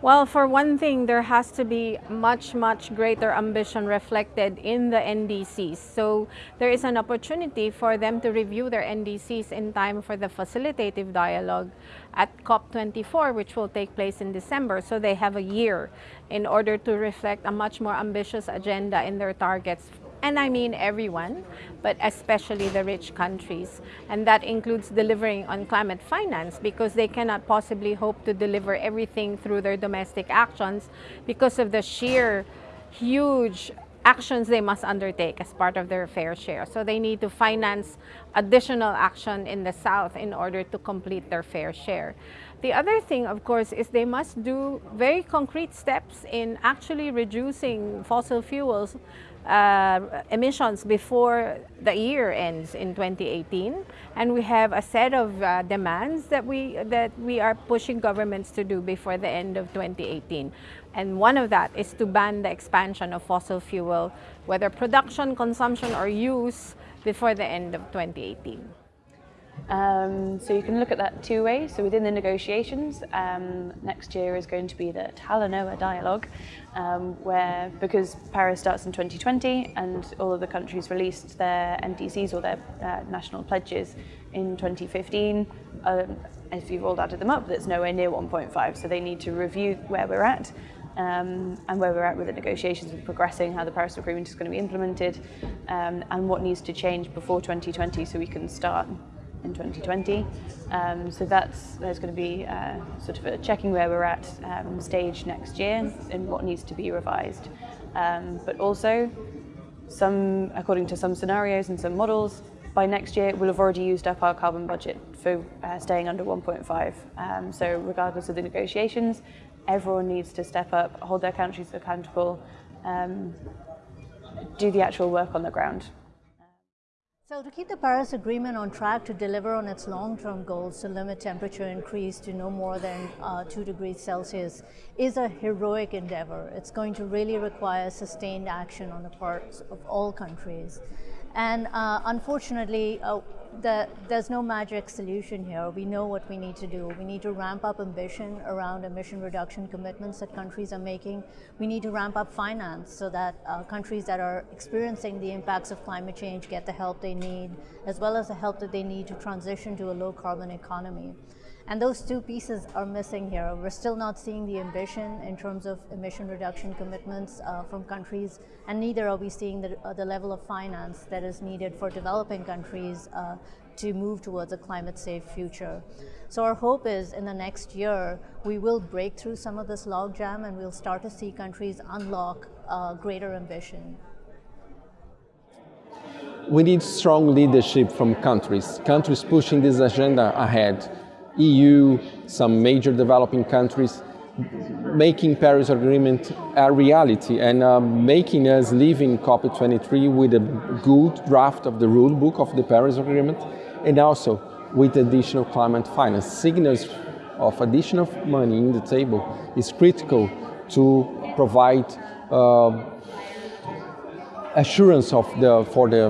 Well, for one thing, there has to be much, much greater ambition reflected in the NDCs. So there is an opportunity for them to review their NDCs in time for the facilitative dialogue at COP24, which will take place in December. So they have a year in order to reflect a much more ambitious agenda in their targets and I mean everyone, but especially the rich countries. And that includes delivering on climate finance because they cannot possibly hope to deliver everything through their domestic actions because of the sheer huge actions they must undertake as part of their fair share. So they need to finance additional action in the South in order to complete their fair share. The other thing, of course, is they must do very concrete steps in actually reducing fossil fuels uh, emissions before the year ends in 2018 and we have a set of uh, demands that we that we are pushing governments to do before the end of 2018 and one of that is to ban the expansion of fossil fuel whether production consumption or use before the end of 2018 um, so you can look at that two ways. So within the negotiations, um, next year is going to be the Talanoa dialogue, um, where because Paris starts in 2020 and all of the countries released their NDCs or their uh, national pledges in 2015, um, if you've all added them up, that's nowhere near 1.5. So they need to review where we're at um, and where we're at with the negotiations and progressing, how the Paris Agreement is going to be implemented, um, and what needs to change before 2020 so we can start in 2020. Um, so that's there's going to be uh, sort of a checking where we're at um, stage next year and what needs to be revised. Um, but also, some according to some scenarios and some models, by next year we'll have already used up our carbon budget for uh, staying under 1.5. Um, so regardless of the negotiations, everyone needs to step up, hold their countries accountable, um, do the actual work on the ground. So to keep the Paris Agreement on track to deliver on its long-term goals to limit temperature increase to no more than uh, 2 degrees Celsius is a heroic endeavor. It's going to really require sustained action on the parts of all countries. And uh, unfortunately, uh, the, there's no magic solution here. We know what we need to do. We need to ramp up ambition around emission reduction commitments that countries are making. We need to ramp up finance so that uh, countries that are experiencing the impacts of climate change get the help they need, as well as the help that they need to transition to a low carbon economy. And those two pieces are missing here. We're still not seeing the ambition in terms of emission reduction commitments uh, from countries, and neither are we seeing the, uh, the, level of finance that is needed for developing countries uh, to move towards a climate safe future. So our hope is in the next year, we will break through some of this logjam and we'll start to see countries unlock uh, greater ambition. We need strong leadership from countries, countries pushing this agenda ahead EU, some major developing countries, making Paris Agreement a reality and uh, making us in COP23 with a good draft of the rule book of the Paris Agreement and also with additional climate finance. Signals of additional money in the table is critical to provide uh, assurance of the, for the,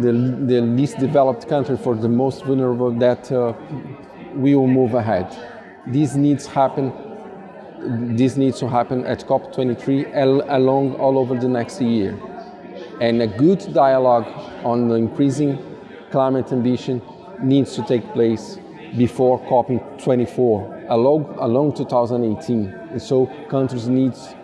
the, the, least developed country, for the most vulnerable that uh, we will move ahead. This needs happen. This needs to happen at COP23 along all over the next year. And a good dialogue on the increasing climate ambition needs to take place before COP24, along, along 2018. And so countries needs,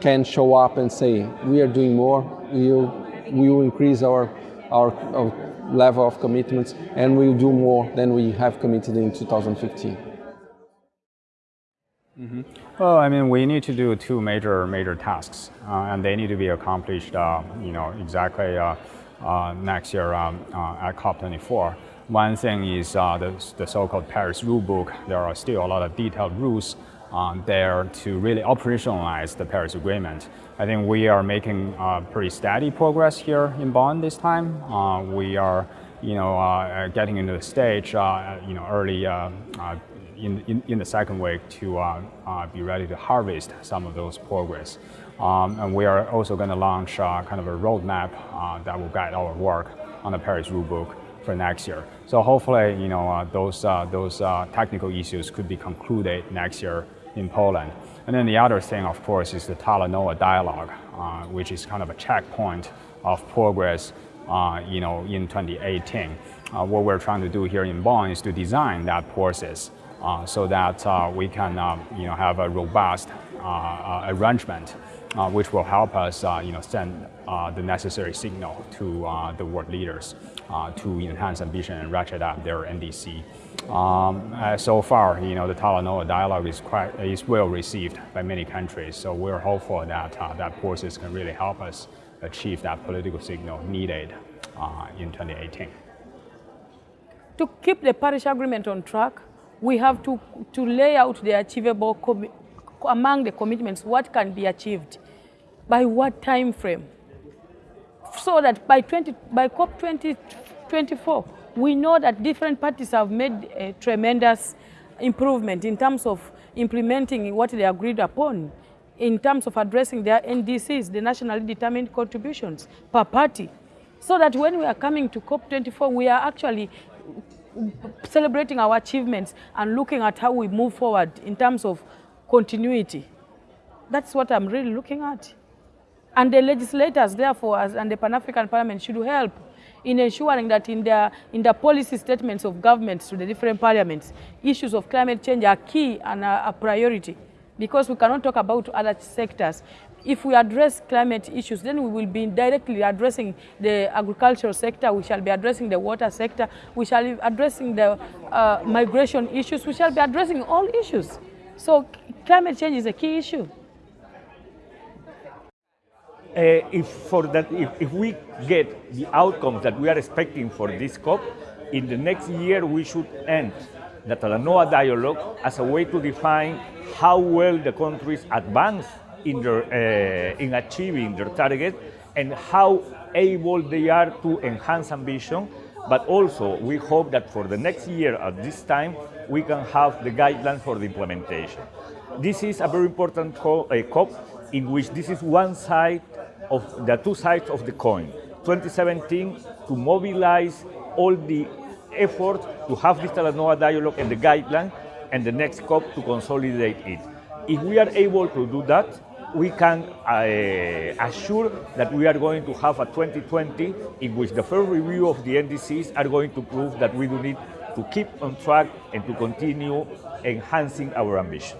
can show up and say, we are doing more, we will, we will increase our, our, our level of commitments and we'll do more than we have committed in 2015. Mm -hmm. Well, I mean, we need to do two major major tasks, uh, and they need to be accomplished, uh, you know, exactly uh, uh next year um, uh, at COP24. One thing is uh, the, the so-called Paris rulebook. There are still a lot of detailed rules there to really operationalize the Paris Agreement. I think we are making uh, pretty steady progress here in Bonn this time. Uh, we are, you know, uh, getting into the stage, uh, you know, early uh, uh, in, in, in, the second week to be ready to harvest some of those progress. Um, and we are also going to launch kind of a roadmap that will guide our work on the Paris Rulebook for next year. So hopefully, you know, those, those technical issues could be concluded next year in Poland. And then the other thing, of course, is the Talanoa dialogue, uh, which is kind of a checkpoint of progress uh, you know, in 2018. Uh, what we're trying to do here in Bonn is to design that process uh, so that uh, we can uh, you know, have a robust arrangement which will help us you know, send the necessary signal to the world leaders to enhance ambition and ratchet up their NDC. Um, so far, you know, the Talanoa dialogue is quite is well received by many countries. So we're hopeful that that process can really help us achieve that political signal needed uh, in 2018. To keep the Paris Agreement on track, we have to, to lay out the achievable, among the commitments, what can be achieved, by what time frame, so that by, 20, by COP 2024, we know that different parties have made a tremendous improvement in terms of implementing what they agreed upon in terms of addressing their NDCs, the nationally determined contributions per party, so that when we are coming to COP24, we are actually celebrating our achievements and looking at how we move forward in terms of continuity. That's what I'm really looking at. And the legislators, therefore, as, and the Pan-African Parliament should help in ensuring that in the, in the policy statements of governments to the different parliaments, issues of climate change are key and a, priority because we cannot talk about other sectors. If we address climate issues, then we will be directly addressing the agricultural sector, we shall be addressing the water sector, we shall be addressing the uh, migration issues, we shall be addressing all issues. So climate change is a key issue. Uh, if, for that, if, if we get the outcomes that we are expecting for this COP, in the next year we should end the Talanoa dialogue as a way to define how well the countries advance in, their, uh, in achieving their target and how able they are to enhance ambition. But also, we hope that for the next year at this time, we can have the guidelines for the implementation. This is a very important COP in which this is one side of the two sides of the coin. 2017 to mobilize all the effort to have this Talanoa dialogue and the guideline and the next COP to consolidate it. If we are able to do that, we can uh, assure that we are going to have a 2020 in which the first review of the NDCs are going to prove that we do need to keep on track and to continue enhancing our ambition.